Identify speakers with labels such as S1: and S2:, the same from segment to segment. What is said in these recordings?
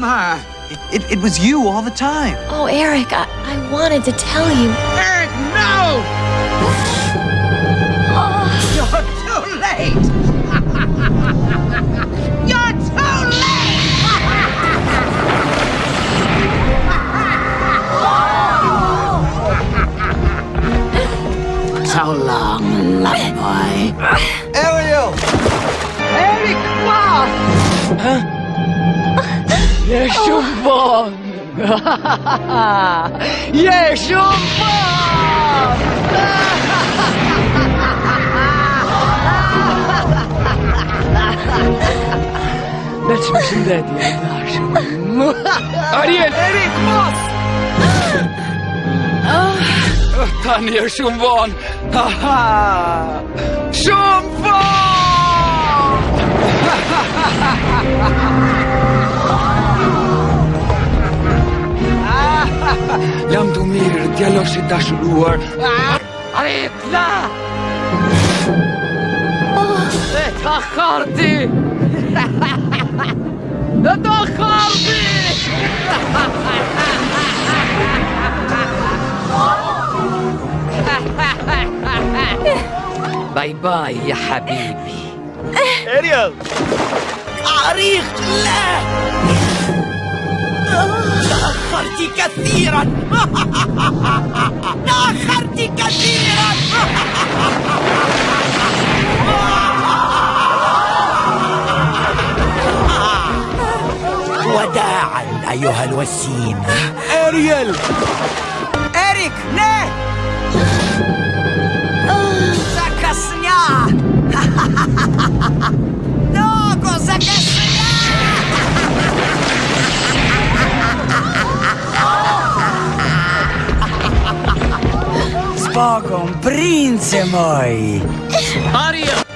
S1: get away from her!
S2: It, it, it was you all the time.
S3: Oh, Eric, I, I wanted to tell you.
S1: Eric, no!
S4: 叶雄风！哈哈哈！哈哈哈！那真是难得一
S2: 见
S1: 的高手。阿爹！叶雄风！啊！
S2: 他
S1: 也是雄哈，哈哈，雄哈！哈
S4: 哈
S1: 哈哈哈！L'homme mirë, djelo si dashuruar Arrit,
S4: la! E
S5: ta karti! E ta karti! باي باي يا حبيبي اريال عريق لا تأخرت كثيرا تأخرت كثيرا وداعا أيها الوسيم Ariel! Erik, ne! Zakasnia! fuoco, un prince moi! Aria!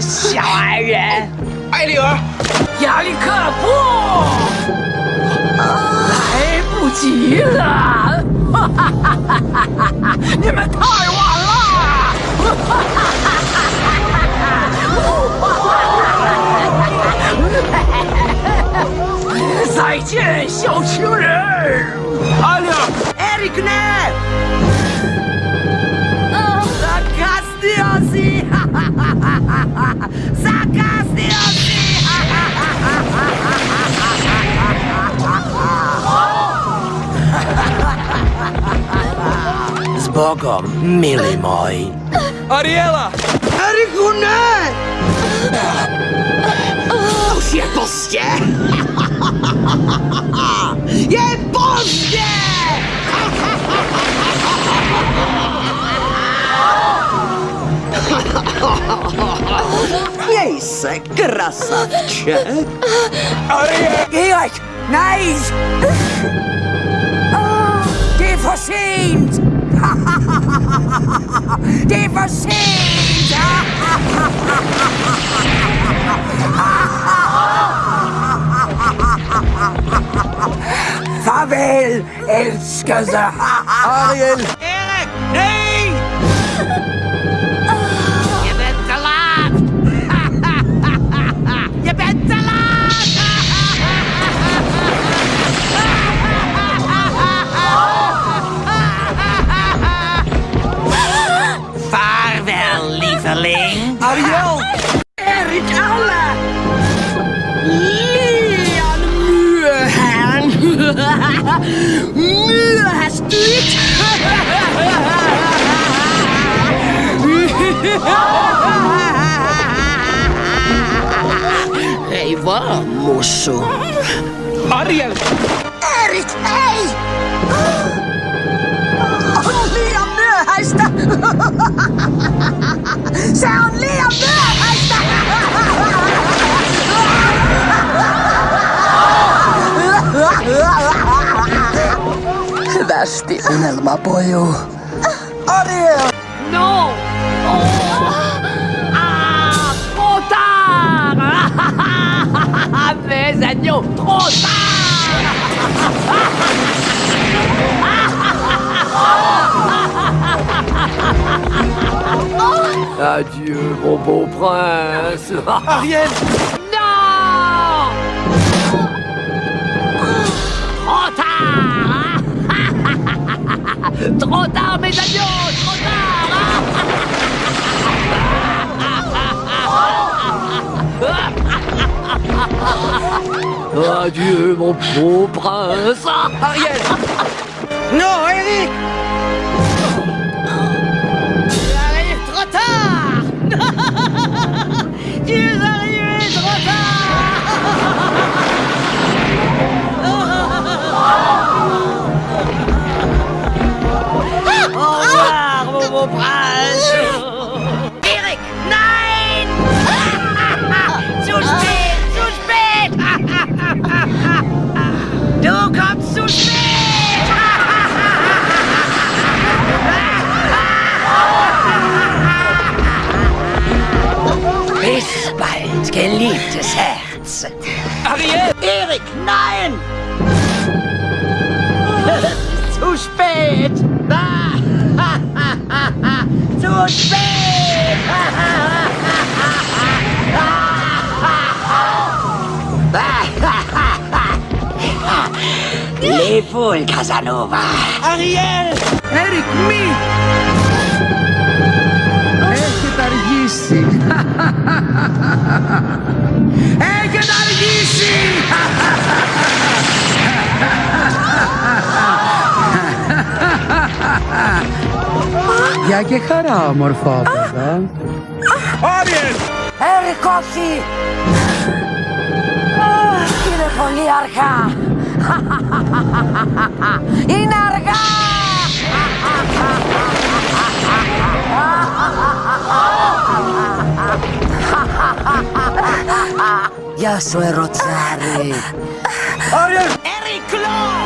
S5: 小矮人！
S4: 艾丽尔！亚历克不！来不及了！哈哈哈哈哈哈！你们太晚了！哈哈哈哈哈再见，小情人！艾丽尔
S1: ！Erik, ne! Zakastiosi! Z Bogom, mili mój.
S4: Ariela!
S1: Eriku, ne! Už je pozdě! Je pozdě! Měj se, krasavče! Erik, nice! Det er for sent! Farvel, elskede!
S2: Ariel!
S1: Dig va, mosso?
S6: Ariel!
S5: Erik, ei! On liian myöhäistä! Se on liian myöhäistä! Hyvästi unelma
S6: Trop tard!
S7: Adieu, mon beau prince.
S6: Ariel! Non! Trop tard! Trop tard, mes agneaux!
S7: Adieu, mon beau prince.
S6: Ariel!
S1: Non, Eric
S6: Zu spät!
S1: Leb wohl, Casanova.
S6: Ariel!
S5: Erik, mi! Eikä tarvitsi. Eikä jakie charamorfa, prawda? Ah,
S6: Powiedz!
S5: Ah. ¡Ah, Ery Kosi! Ile poliarcha! I
S6: narga!
S1: Ja soy
S7: Rosary. ¡Eric Law!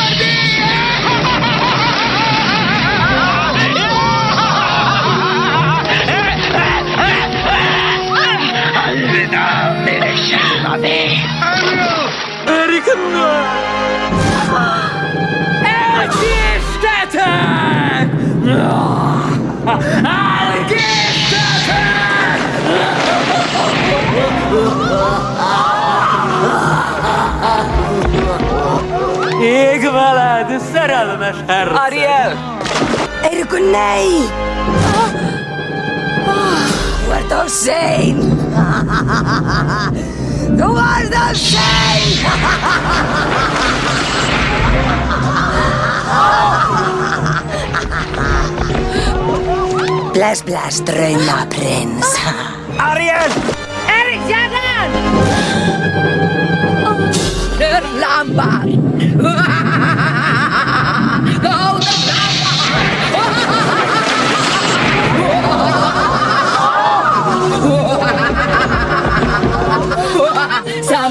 S6: Algestatten! Algestatten! Ég valaði saralmış
S7: her Ariel! Ergunay!
S6: What
S5: a shame! Word doorheen! Word doorheen! Bläs, bläs, drömma prins.
S6: Ariel!
S5: Erik, jäveln! Kör lampan!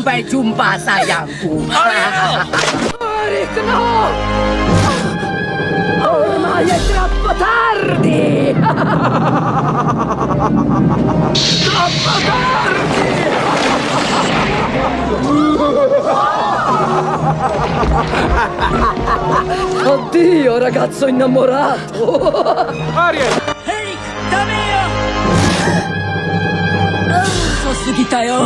S5: Sampai jumpa sayangku. Erik, no! Ormai è troppo tardi! troppo tardi! Addio, ragazzo innamorato!
S6: Ariel!
S5: 遅すぎたよ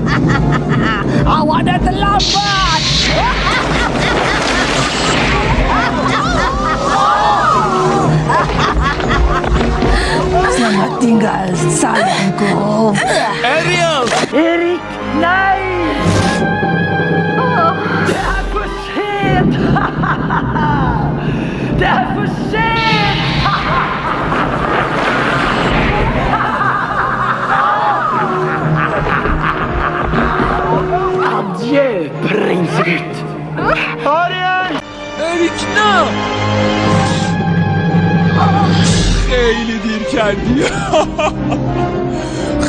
S5: Awak dah terlambat. Selamat tinggal, sayangku.
S7: Ariel. Eric, naik. Ariel! Erik نه!
S8: خیلی دیر کردی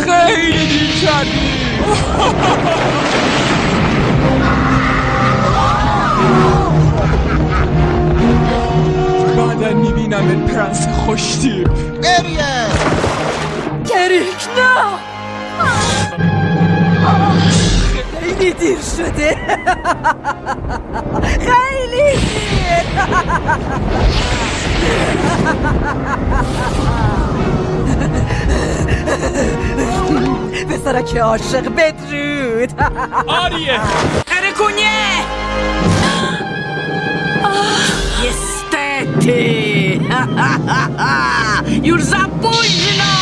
S8: خیلی دیر کردی بعدا می‌بینم پرنس خوشتیب
S5: Erik, نه! خیلی دیر شده خیلی دیر پسرک عاشق بدرود
S8: آریه
S5: Eryku, nie! Niestety! Już za późno!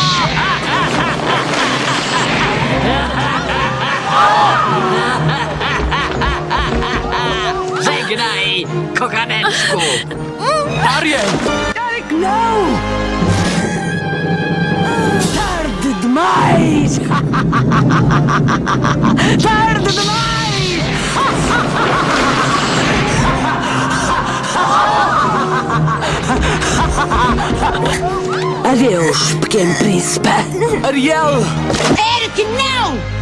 S1: Żegnaj, kochaneczku.
S7: Ariel!
S5: Eryk, no! Tard dmajs! Tard dmajs! Adeus, pequeno príncipe.
S7: Ariel!
S5: Eric, não!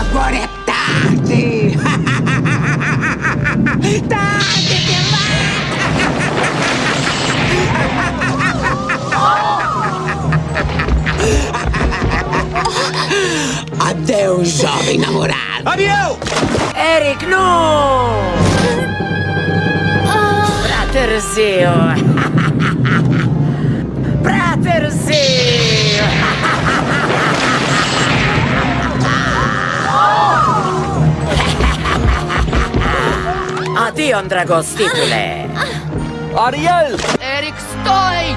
S5: Agora é tarde! tarde demais!
S1: Adeus, jovem namorado.
S7: Ariel!
S5: Eric, não! Praterzinho! Tion Dragos Стипуле!
S7: Ариэль!
S5: Эрик, стой!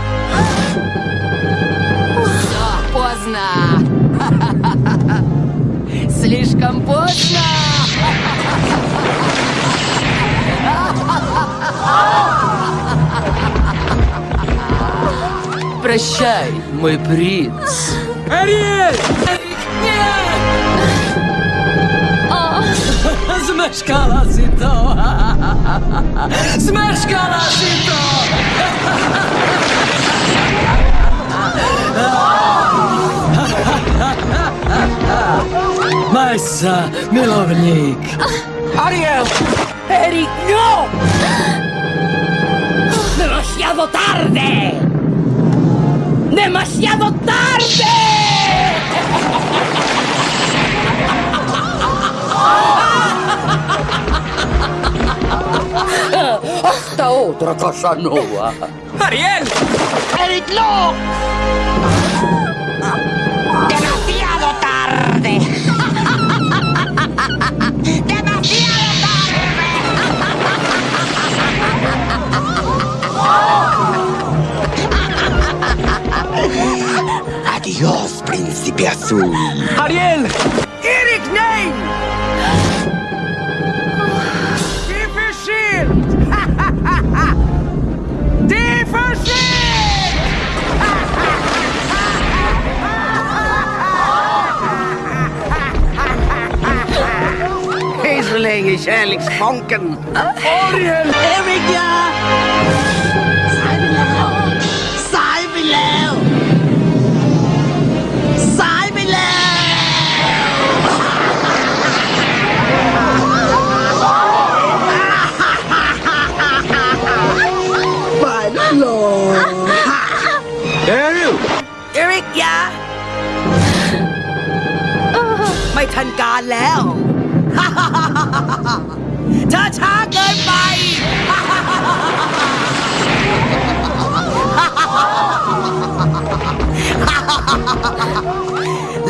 S5: Все, поздно! Слишком поздно!
S7: Прощай, мой принц!
S5: Ариэль! Zmeszkala si to! Zmeszkala si to!
S7: Massa, milovník!
S5: Ariel! Erik, no! ¡Demasiado tarde! ¡Demasiado tarde!
S7: Otra Casanova!
S8: Ariel!
S1: Erik, no. Demasiado tarde. Demasiado tarde. Adiós, príncipe azul.
S7: Ariel!
S5: i kärleksbanken. Ariel! Erika! สายไปแล้
S1: ว สา
S7: ย
S1: ไปแล้ว สา
S5: ยไปแล้ว ไปแล้วเหรอ
S1: เอ
S5: ร
S1: ิ
S5: เอริกยา ไม่ทันการแล้ว ช้าเกินไป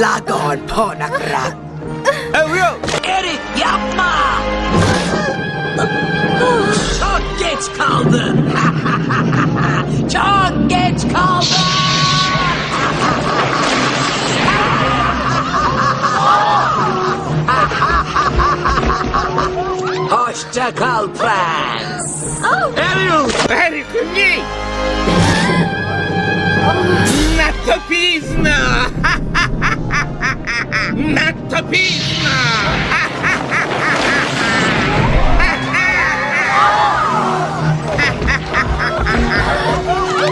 S5: ลาก่อนพ่อนักรัก
S1: เอเรียล
S5: เอริกยับมาช็อตเกตคาลเดอร์ช็อตเกตคาลเดอร์ Hoşça kal prens.
S9: Ariel!
S4: Erik, ні! Надто пізно! Надто пізно!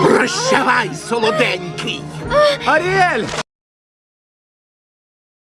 S4: Прощавай, солоденький!
S1: Аріель!